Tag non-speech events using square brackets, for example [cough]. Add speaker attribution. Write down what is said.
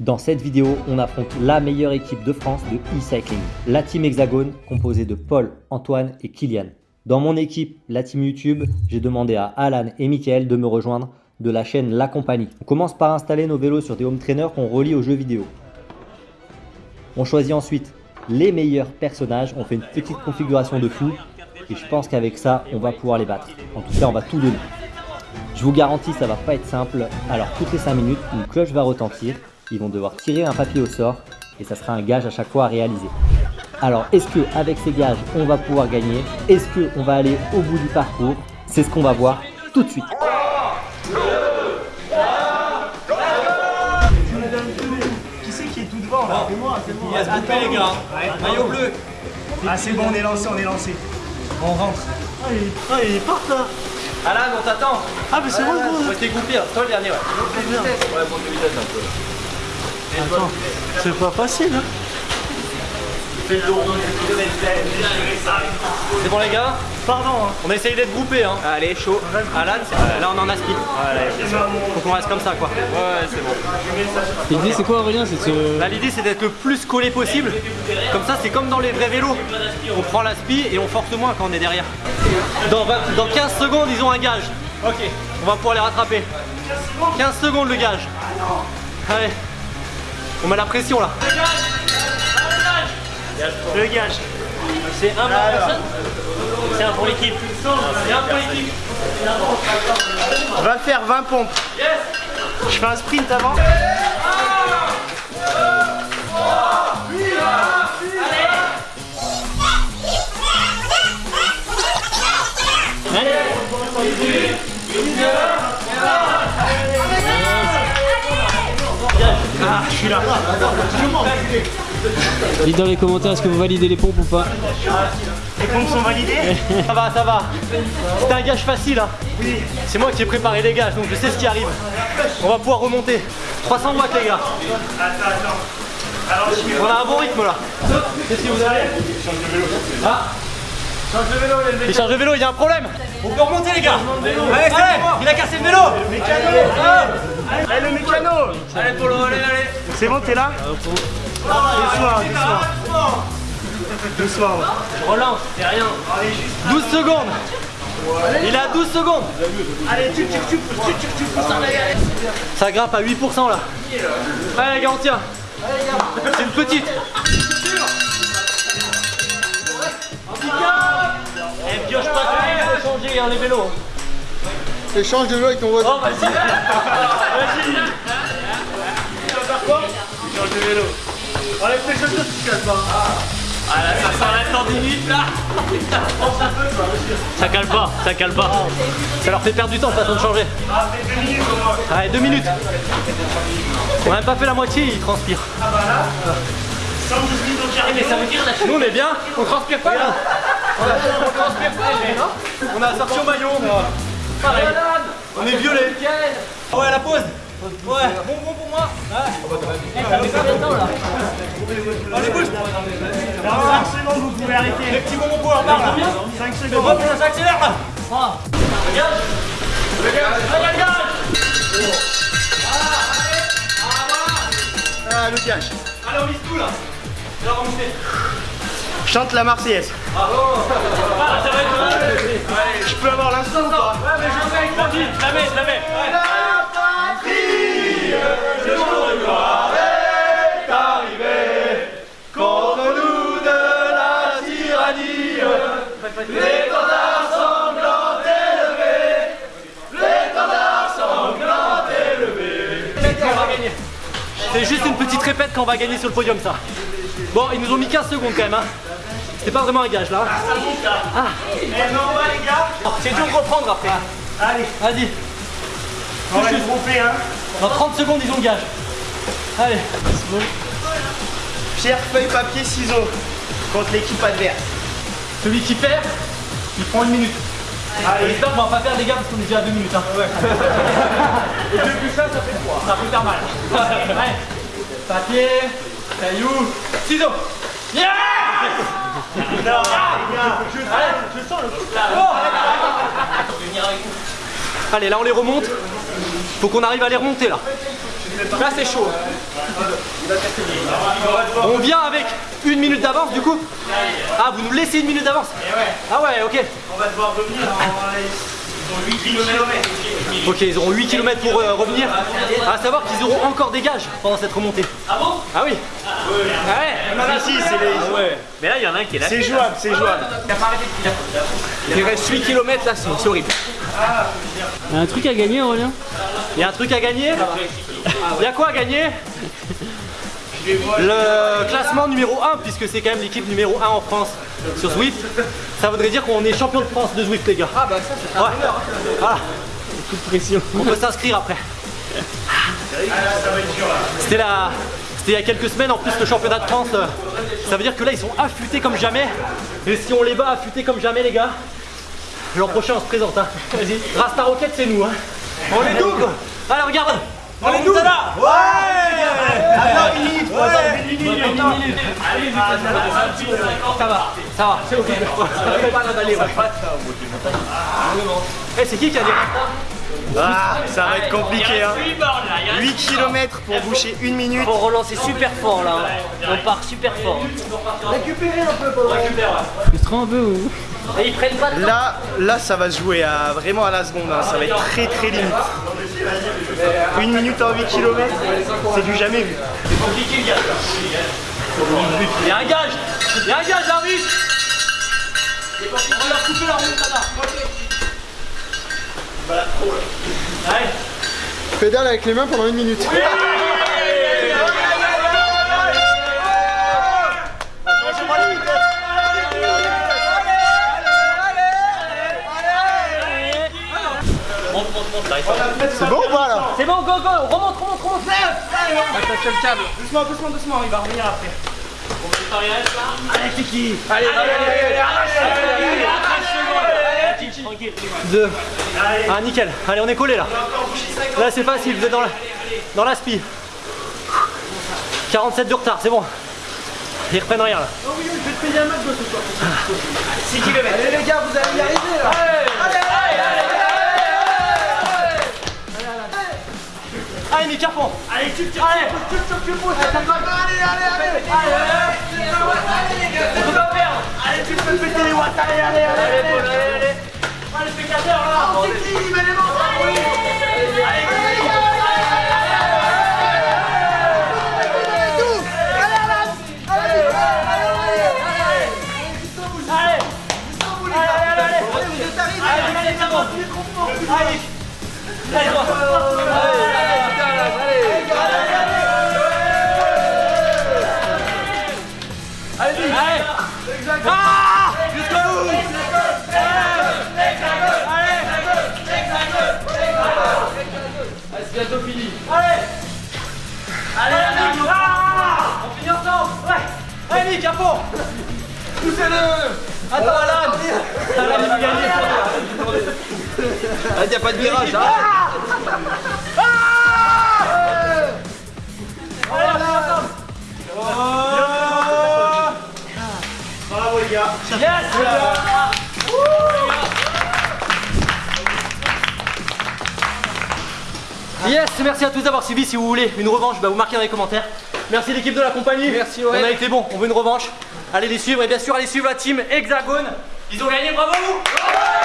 Speaker 1: Dans cette vidéo, on affronte la meilleure équipe de France de e-cycling, la team Hexagone, composée de Paul, Antoine et Kylian. Dans mon équipe, la team YouTube, j'ai demandé à Alan et Mickaël de me rejoindre de la chaîne La Compagnie. On commence par installer nos vélos sur des home trainers qu'on relie aux jeux vidéo. On choisit ensuite les meilleurs personnages, on fait une petite configuration de fou et je pense qu'avec ça, on va pouvoir les battre. En tout cas, on va tout donner. Je vous garantis, ça va pas être simple. Alors, toutes les 5 minutes, une cloche va retentir. Ils vont devoir tirer un papier au sort et ça sera un gage à chaque fois à réaliser. Alors, est-ce que avec ces gages, on va pouvoir gagner? Est-ce qu'on va aller au bout du parcours? C'est ce qu'on va voir tout de suite.
Speaker 2: Qui c'est qui est tout devant là? C'est moi, c'est moi.
Speaker 3: Il va se couper les gars. Maillot bleu.
Speaker 2: Ah c'est bon, on est lancé, on est lancé. On rentre.
Speaker 4: Ah, il, ah, il est part là
Speaker 3: Alan, on t'attend.
Speaker 4: Ah, mais c'est moi
Speaker 3: rester groupé. Toi le dernier, ouais. Ouais, monte de vitesse un peu.
Speaker 4: Attends, c'est pas facile, hein
Speaker 3: C'est bon les gars
Speaker 4: Pardon, hein.
Speaker 3: On essaye d'être groupés hein. Allez, chaud. Alan, c'est- là on en a speed. Faut qu'on reste comme ça quoi. Ouais, c'est bon.
Speaker 5: L'idée c'est quoi Aurélien C'est se...
Speaker 3: Là l'idée c'est d'être le plus collé possible. Comme ça c'est comme dans les vrais vélos. On prend la spi et on force moins quand on est derrière. Dans, 20 dans 15 secondes ils ont un gage. Ok. On va pouvoir les rattraper. 15 secondes le gage. Allez. On met la pression là.
Speaker 2: Le gage.
Speaker 3: C'est un pour personne C'est un pour l'équipe. C'est un pour l'équipe.
Speaker 2: On va faire 20 pompes. Je fais un sprint avant. Ah, je suis là.
Speaker 5: Dites dans les commentaires est-ce que vous validez les pompes ou pas
Speaker 2: Les pompes sont validées [laughs]
Speaker 3: Ça va, ça va. C'était un gage facile. Hein. C'est moi qui ai préparé les gages, donc je sais ce qui arrive. On va pouvoir remonter. 300 watts les gars. On a un bon rythme là. Qu'est-ce que vous avez? Ah Change de vélo, il change de vélo, il y a un problème. On peut remonter les gars. Allez. Il a cassé le vélo.
Speaker 2: Allez, le mécano
Speaker 3: Allez Polo, allez, allez.
Speaker 2: C'est bon, t'es là Doucement, doucement. Doucement.
Speaker 3: Je relance, c'est rien. 12 secondes. Il a 12 secondes.
Speaker 2: Allez, tu, tu, tu, tu, tu.
Speaker 3: Ça grimpe à 8% là. Allez les gars, on tient. C'est une petite. Hein, les vélos.
Speaker 6: Échange de vélo avec ton voisin.
Speaker 3: Oh, vas-y. Vas-y.
Speaker 2: Change de vélo. Enlève tes chaussures, tu te pas.
Speaker 3: Ah là, ça s'arrête dans 10 minutes là. Ça cale pas, ça cale pas. Ça leur fait perdre du temps, façon de changer. Allez, 2 minutes. On a même pas fait la moitié, ils transpirent. Mais ça veut dire Nous on est bien, on transpire pas là. On on a sorti au maillot. Pareil. On est violet. Ouais, la pause. Ouais, bon, bon pour moi. Ouais. Ça fait combien de temps là Allez, bouge.
Speaker 2: Dans 5 secondes, vous pouvez
Speaker 3: Les
Speaker 2: arrêter.
Speaker 3: petits bonbons pour par là.
Speaker 2: 5
Speaker 3: Hop,
Speaker 2: secondes.
Speaker 3: là. Regarde. Regarde, regarde.
Speaker 2: Ah, le gage.
Speaker 3: Allez, on vise tout là. La remontée.
Speaker 2: Chante la Marseillaise.
Speaker 3: Ah, ça va être
Speaker 2: Je peux avoir l'instant ou pas?
Speaker 3: Ouais, mais je fais avec Francky. Je la mets, je la mets. Ouais. On va gagner. C'est juste une petite répète quand on va gagner sur le podium ça. Bon, ils nous ont mis 15 secondes quand même. Hein. C'était pas vraiment un gage là. Ah.
Speaker 2: Eh non, on va les gars.
Speaker 3: C'est dur de reprendre après.
Speaker 2: Allez,
Speaker 3: Vas-y.
Speaker 2: on va grouper hein.
Speaker 3: Dans 30 secondes, ils ont le gage. Allez.
Speaker 2: Pierre, feuille, papier, ciseaux. Contre l'équipe adverse.
Speaker 3: Celui qui perd, il prend une minute.
Speaker 2: Allez.
Speaker 3: J'espère qu'on va pas perdre les gars parce qu'on est déjà à 2 minutes. Hein. [laughs] Et deux plus ça, ça fait 3. Ça peut faire mal. [laughs] Allez. Papier, caillou, ciseaux. Yeah Allez, là. On les remonte. Faut qu'on arrive à les remonter là. Là c'est chaud. On vient avec une minute d'avance du coup Ah vous nous laissez une minute d'avance Ah ouais ok.
Speaker 2: On va devoir revenir en 8 km.
Speaker 3: Ok ils auront 8 km pour euh, revenir. À savoir qu'ils auront encore des gages pendant cette remontée. Ah bon? Ah oui Ah ouais
Speaker 2: si, c'est les.
Speaker 7: Mais là, il y en a un qui est là.
Speaker 2: C'est jouable, c'est jouable.
Speaker 3: Il reste 8 km là c'est c'est horrible.
Speaker 5: Il y a un truc à gagner, Aurélien?
Speaker 3: Il y a un truc à gagner? Il y a quoi à gagner? Le classement numéro 1, puisque c'est quand même l'équipe numéro 1 en France sur Zwift. Ça voudrait dire qu'on est champion de France de Zwift, les gars. Ah bah ça, c'est ouais. Voilà.
Speaker 5: Coup de pression.
Speaker 3: On peut s'inscrire après. C'était la... C'était il y a quelques semaines en plus le championnat de France. Ça veut dire que là ils sont affûtés comme jamais. Et si on les bat affûtés comme jamais les gars, l'an prochain on se présente. Hein. Vas-y. Rasta Rocket c'est nous. Hein. On est double. Allez regarde. On est double. Ça va, ça va, c'est ok. Eh, c'est qui qui a des
Speaker 2: Ah, ça va être compliqué. Hein. 8 km pour boucher une minute.
Speaker 7: Faut relancer super fort là. On part super fort.
Speaker 5: Frustrant un peu ou
Speaker 7: Et ils prennent pas de
Speaker 2: Là, là, ça va se jouer à, vraiment à la seconde. hein. Ça va être très très limite. Une minute en 8 km, c'est du jamais vu.
Speaker 3: Il y a un gage. Il y a un gage, j'arrive. On va leur couper la remontada. Allez
Speaker 6: Pédale avec les mains pendant une minute. C'est bon ou pas là
Speaker 3: C'est bon, go, go Remonte, remonte, remonte
Speaker 2: Attention le câble. Doucement, doucement, doucement, il va revenir après.
Speaker 3: Allez, Kiki Allez, allez, allez, Deux. Ah, nickel. Allez, on est collé là. Là, c'est facile, vous êtes dans la, dans la spi. 47 de retard, c'est bon. Ils reprennent rien là.
Speaker 2: 6 km. Allez les gars, vous allez y arriver là.
Speaker 3: Allez, à fond Allez, tu tires Allez, tu pousses Allez, allez, allez Allez, On peut pas perdre Allez, tu peux péter les watts Allez, allez, allez, allez Allez, allez Allez, spectateurs, là On s'équilibre, mais les mains Ah
Speaker 2: Ah, y a pas de virage.
Speaker 3: Allez, on finit ensemble
Speaker 2: Bravo les gars.
Speaker 3: Yes Yes, merci à tous d'avoir suivi. Si vous voulez une revanche, bah vous marquez dans les commentaires. Merci l'équipe de la compagnie. Merci On a été bon, on veut une revanche. Allez les suivre et bien sûr allez suivre la team Hexagone. Ils ont gagné, bravo vous